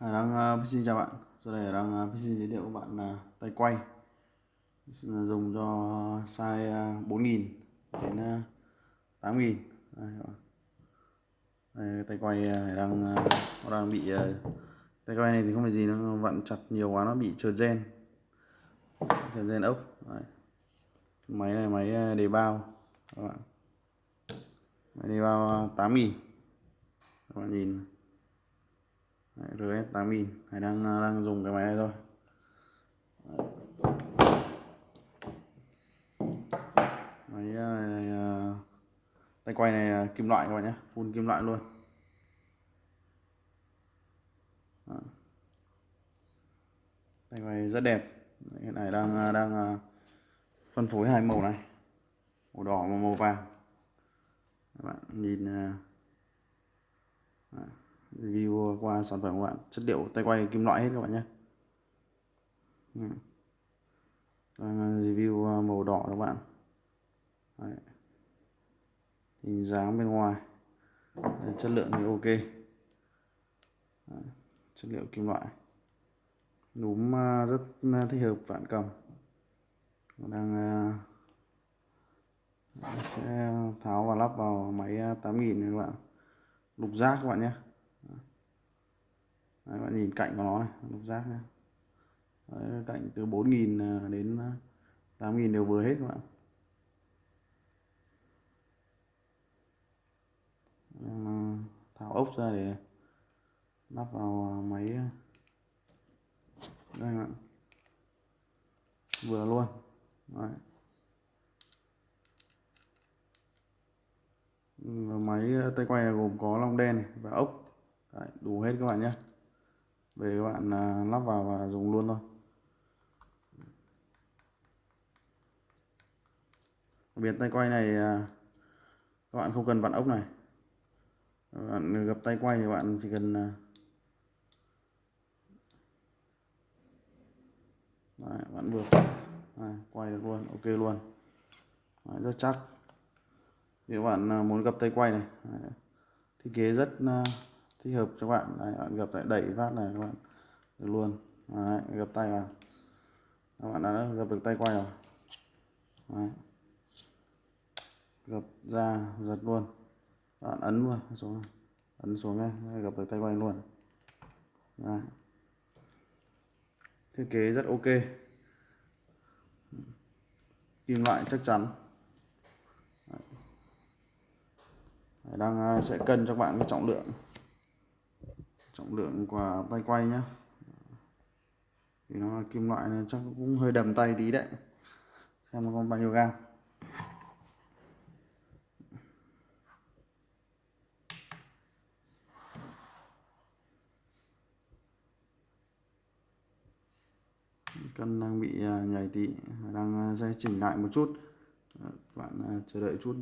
Hải Đăng uh, xin chào bạn. Sau đây đang ờ, uh, xin giới thiệu các bạn ờ, là tay quay. Ờ, dùng cho size uh, 4.000 đến uh, 8.000 đây, đây, tay quay Hải Đăng uh, nó đang bị uh, tay quay này thì không phải gì nó vặn chặt nhiều quá nó bị trượt gen. Trượt gen ốc Đấy. máy này máy đề bao các bạn. Máy đề bao 8.000 các bạn nhìn RS 8000 Hải đang à, đang dùng cái máy này thôi. Máy à, này, à, tay quay này kim loại các bạn nhé. Full kim loại luôn. Tay quay rất đẹp. Hiện này đang đang phân phối hai màu này. Màu đỏ và màu vàng. Các bạn nhìn review qua sản phẩm của bạn. Chất liệu tay quay kim loại hết các bạn nhé. Ừ. Đang à, review à, màu đỏ các bạn. Đấy. hình dáng bên ngoài. Đấy, chất lượng thì ok. Đấy. chất liệu kim loại. Núm à, rất thích hợp bạn cầm. Đang sẽ tháo và lắp vào máy 8000 này các bạn. Lục giác các bạn nhé. Đấy, bạn nhìn cạnh của nó này lục giác này. Đấy, cạnh từ 4.000 à, đến à, 8.000 đều vừa hết các bạn. À, tháo ốc ra để lắp vào máy đây bạn. Vừa luôn. Đấy. máy tay quay này gồm có long đen này và ốc. Đấy, đủ hết các bạn nhé về các bạn à, lắp vào và dùng luôn thôi. Biệt tay quay này à, các bạn không cần vặn ốc này. Bạn gập tay quay thì bạn chỉ cần à, Đấy, bạn vừa Đấy, quay được luôn ok luôn. Đấy, rất chắc. Nếu bạn muốn gặp tay quay này Đấy, thiết kế rất thích hợp cho bạn. Đấy, bạn gập lại đẩy phát này các bạn. Được luôn. Đấy, gập tay vào. Các bạn đã gập được tay quay rồi. Đấy. gập ra giật luôn. Các bạn ấn luôn xuống. Ấn xuống ngay, gập được tay quay luôn. Đấy. thiết kế rất ok. Kim loại chắc chắn. Đấy. đang ờ, sẽ cân cho bạn cái trọng lượng trọng lượng của tay quay nhá. Thì nó là kim loại nên chắc cũng hơi đầm tay tí đấy. Xem nó còn bao nhiêu gam cân đang bị à, nhảy tí, đang à, sẽ chỉnh lại một chút. Bạn à, chờ đợi chút.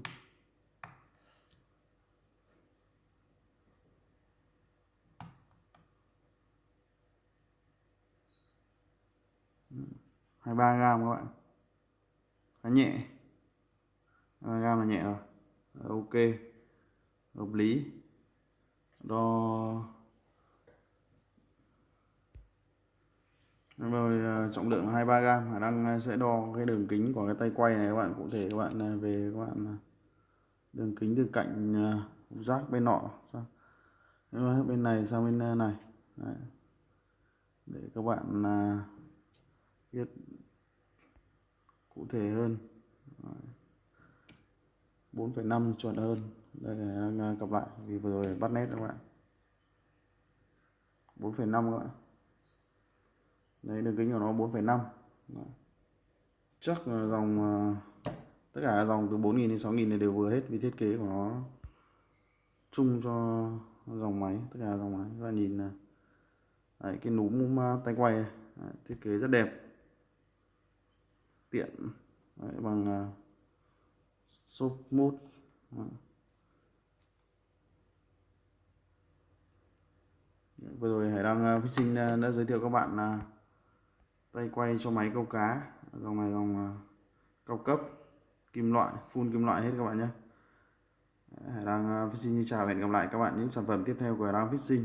23 gram các bạn. Khá nhẹ. 23 gram là nhẹ rồi. Ok. Hợp lý. Đo. Rồi à, trọng lượng 23 gram. Khả năng à, sẽ đo cái đường kính của cái tay quay này các bạn. Cụ thể các bạn à, về các bạn đường kính từ cạnh rác bên nọ sang bên này sang bên này. Đấy. để các bạn biết cụ thể hơn. 4,5 chuẩn hơn. Đây là đang cặp lại vì vừa rồi bắt nét các bạn 4,5 các bạn. Đấy đường kính của nó 4,5 chắc là dòng à, tất cả dòng từ 4.000 đến 6.000 này đều vừa hết vì thiết kế của nó chung cho dòng máy tất cả dòng máy. Các bạn nhìn là đấy, cái núm tay quay này. Đấy, thiết kế rất đẹp tiện. Đấy, bằng uh, shop mút vừa rồi Hải Đăng uh, Fishing uh, đã giới thiệu các bạn uh, tay quay cho máy câu cá. Dòng này dòng uh, cao cấp kim loại full kim loại hết các bạn nhé. Hải Đăng uh, xin chào hẹn gặp lại các bạn những sản phẩm tiếp theo của Hải Đăng Fishing